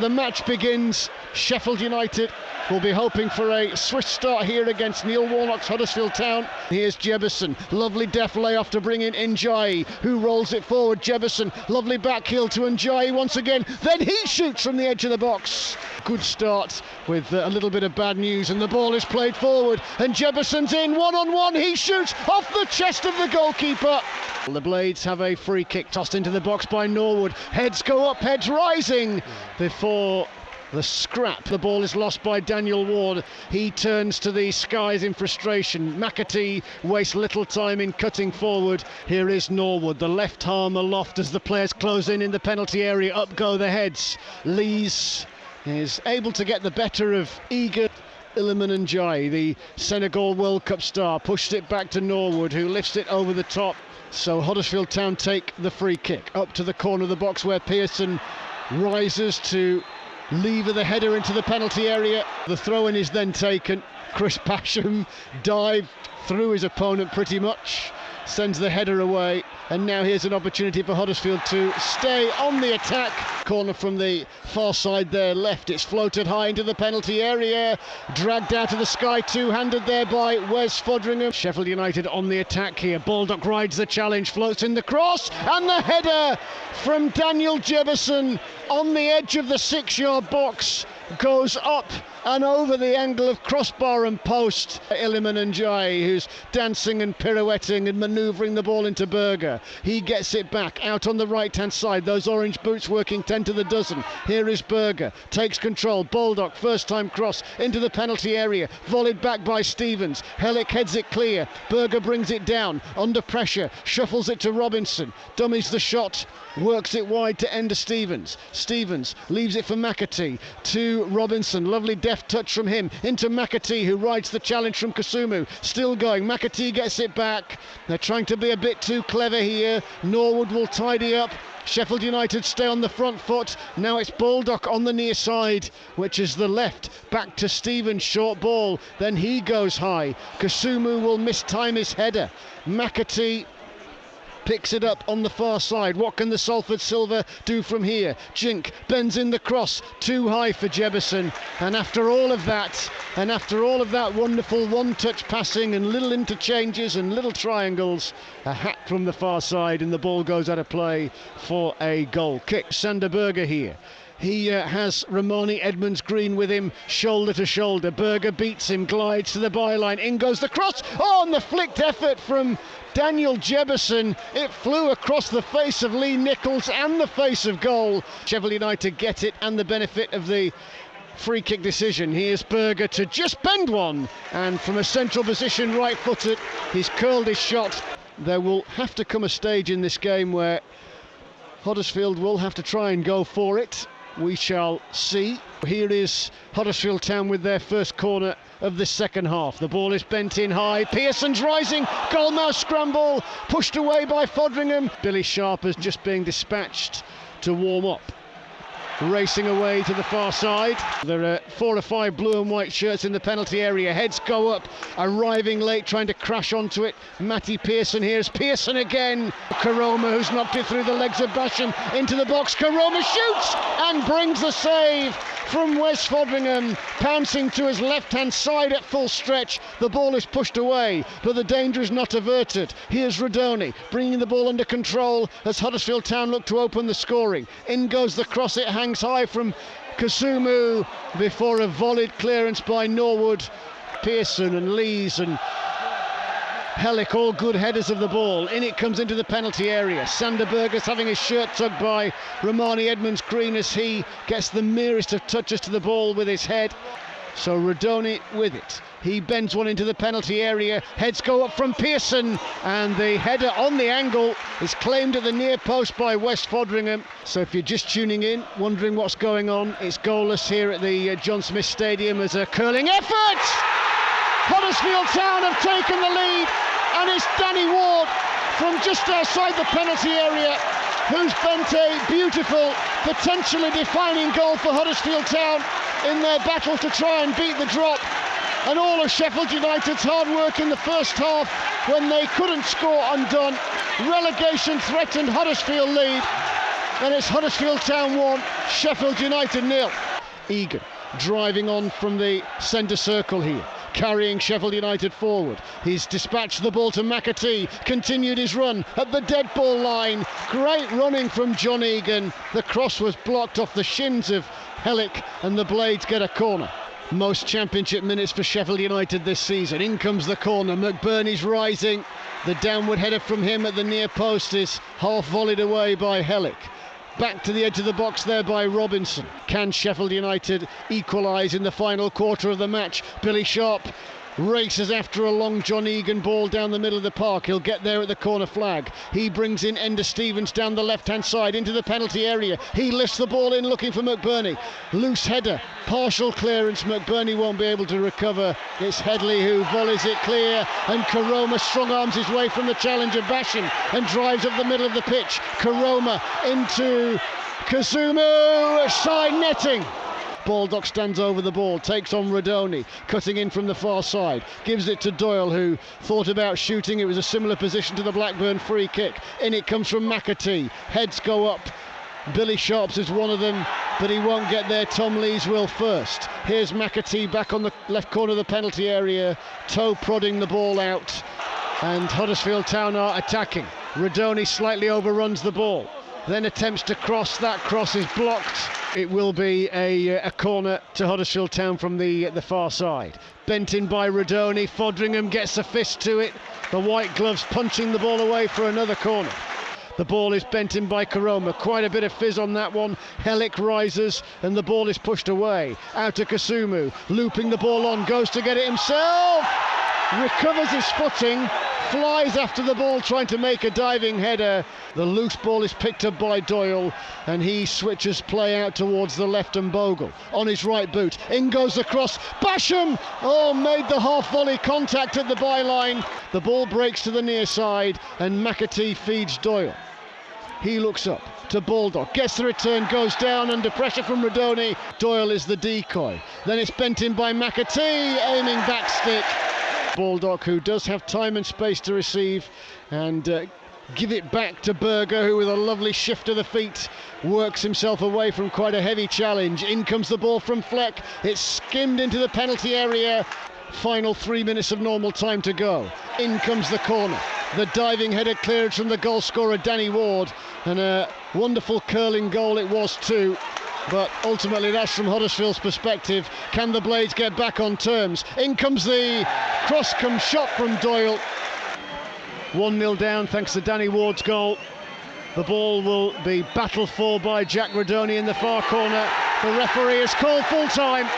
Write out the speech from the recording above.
The match begins. Sheffield United will be hoping for a swift start here against Neil Warnock's Huddersfield Town. Here's Jebbison. Lovely deft layoff to bring in Ndiaye, who rolls it forward. Jebbison, lovely back heel to Ndiaye once again. Then he shoots from the edge of the box. Good start with uh, a little bit of bad news, and the ball is played forward. And Jebbison's in one on one. He shoots off the chest of the goalkeeper. The Blades have a free kick tossed into the box by Norwood. Heads go up, heads rising before the scrap. The ball is lost by Daniel Ward. He turns to the skies in frustration. McAtee wastes little time in cutting forward. Here is Norwood, the left arm aloft as the players close in in the penalty area. Up go the heads. Lees is able to get the better of eager Iliman Ndiaye, the Senegal World Cup star, pushed it back to Norwood, who lifts it over the top. So Huddersfield Town take the free kick up to the corner of the box where Pearson rises to lever the header into the penalty area. The throw in is then taken. Chris Basham dived through his opponent pretty much sends the header away. And now here's an opportunity for Huddersfield to stay on the attack. Corner from the far side there, left. It's floated high into the penalty area. Dragged out of the sky, two handed there by Wes Foderingham. Sheffield United on the attack here. Baldock rides the challenge, floats in the cross, and the header from Daniel Jebbison on the edge of the six yard box goes up and over the angle of crossbar and post. Iliman Ndiaye, who's dancing and pirouetting and manoeuvring the ball into Berge. He gets it back out on the right hand side. Those orange boots working 10 to the dozen. Here is Berge, takes control. Baldock, first time cross into the penalty area. Volleyed back by Stevens. Helik heads it clear. Berge brings it down under pressure, shuffles it to Robinson. Dummies the shot, works it wide to Enda Stevens. Stevens leaves it for McAtee to Robinson. Lovely deft touch from him into McAtee, who rides the challenge from Kasumu. Still going. McAtee gets it back. They're trying to be a bit too clever here. Norwood will tidy up. Sheffield United stay on the front foot. Now it's Baldock on the near side, which is the left. Back to Stevens, short ball. Then he goes high. Kasumu will mistime his header. McAtee picks it up on the far side. What can the Salford Silva do from here? Jink bends in the cross, too high for Jebbison. And after all of that, and after all of that wonderful one touch passing and little interchanges and little triangles, a hat from the far side, and the ball goes out of play for a goal kick. Sander Berge here. He uh, has Rarmani Edmonds Green with him, shoulder to shoulder. Berge beats him, glides to the byline. In goes the cross. Oh, and the flicked effort from Daniel Jebbison. It flew across the face of Lee Nicholls and the face of goal. Sheffield United get it and the benefit of the free kick decision. Here's Berge to just bend one, and from a central position, right footed, he's curled his shot. There will have to come a stage in this game where Huddersfield will have to try and go for it. We shall see. Here is Huddersfield Town with their first corner of the second half. The ball is bent in high. Pearson's rising. Goalmouth scramble. Pushed away by Foderingham. Billy Sharp is just being dispatched to warm up racing away to the far side. There are four or five blue and white shirts in the penalty area. Heads go up, arriving late, trying to crash onto it. Matty Pearson. Here's Pearson again. Koroma, who's knocked it through the legs of Basham into the box. Koroma shoots and brings the save from Wes Foderingham, pouncing to his left hand side at full stretch. The ball is pushed away, but the danger is not averted. Here's Rudoni bringing the ball under control as Huddersfield Town look to open the scoring. In goes the cross, it hangs high from Kasumu before a volleyed clearance by Norwood. Pearson and Lees and Helik, all good headers of the ball. In it comes into the penalty area. Sander Berge's having his shirt tugged by Rarmani Edmonds Green as he gets the merest of touches to the ball with his head. So Rudoni with it. He bends one into the penalty area. Heads go up from Pearson, and the header on the angle is claimed at the near post by Wes Foderingham. So if you're just tuning in, wondering what's going on, it's goalless here at the uh, John Smith Stadium as a curling effort. Huddersfield Town have taken the lead, and it's Danny Ward from just outside the penalty area who's bent a beautiful, potentially defining goal for Huddersfield Town in their battle to try and beat the drop. And all of Sheffield United's hard work in the first half when they couldn't score undone. Relegation threatened Huddersfield lead. and it's Huddersfield Town 1, Sheffield United nil. Egan driving on from the centre circle here carrying Sheffield United forward. He's dispatched the ball to McAtee, continued his run at the dead ball line. Great running from John Egan. The cross was blocked off the shins of Helik, and the Blades get a corner. Most championship minutes for Sheffield United this season. In comes the corner. McBurnie's rising. The downward header from him at the near post is half volleyed away by Helik. Back to the edge of the box there by Robinson. Can Sheffield United equalise in the final quarter of the match? Billy Sharp races after a long John Egan ball down the middle of the park. He'll get there at the corner flag. He brings in Enda Stevens down the left hand side into the penalty area. He lifts the ball in looking for McBurnie. Loose header, partial clearance. McBurnie won't be able to recover. It's Headley who volleys it clear, and Koroma strong arms his way from the challenger Basham and drives up the middle of the pitch. Koroma into Kasumu, side netting. Baldock stands over the ball, takes on Rudoni, cutting in from the far side, gives it to Doyle, who thought about shooting. It was a similar position to the Blackburn free kick. In it comes from McAtee. Heads go up. Billy Sharps is one of them, but he won't get there. Tom Lees will first. Here's McAtee back on the left corner of the penalty area, toe prodding the ball out, and Huddersfield Town are attacking. Rudoni slightly overruns the ball, then attempts to cross. That cross is blocked it will be a, uh, a corner to Huddersfield Town from the uh, the far side. Bent in by Rudoni, Foderingham gets a fist to it. The white gloves punching the ball away for another corner. The ball is bent in by Koroma. Quite a bit of fizz on that one. Helik rises and the ball is pushed away. Out to Kasumu. Looping the ball on. Goes to get it himself. Recovers his footing flies after the ball trying to make a diving header. The loose ball is picked up by Doyle and he switches play out towards the left and Bogle on his right boot. In goes the cross. Basham! Oh, made the half volley contact at the byline. The ball breaks to the near side and McAtee feeds Doyle. He looks up to Baldock, gets the return, goes down under pressure from Rudoni. Doyle is the decoy. Then it's bent in by McAtee, aiming back stick. Baldock, who does have time and space to receive and uh, give it back to Berge, who with a lovely shift of the feet works himself away from quite a heavy challenge. In comes the ball from Fleck. It's skimmed into the penalty area. Final three minutes of normal time to go. In comes the corner. The diving header cleared from the goal scorer Danny Ward, and a wonderful curling goal it was too. But ultimately, that's from Huddersfield's perspective. Can the Blades get back on terms? In comes the cross come shot from Doyle. 1 0 down thanks to Danny Ward's goal. The ball will be battled for by Jack Rudoni in the far corner. The referee has called full time.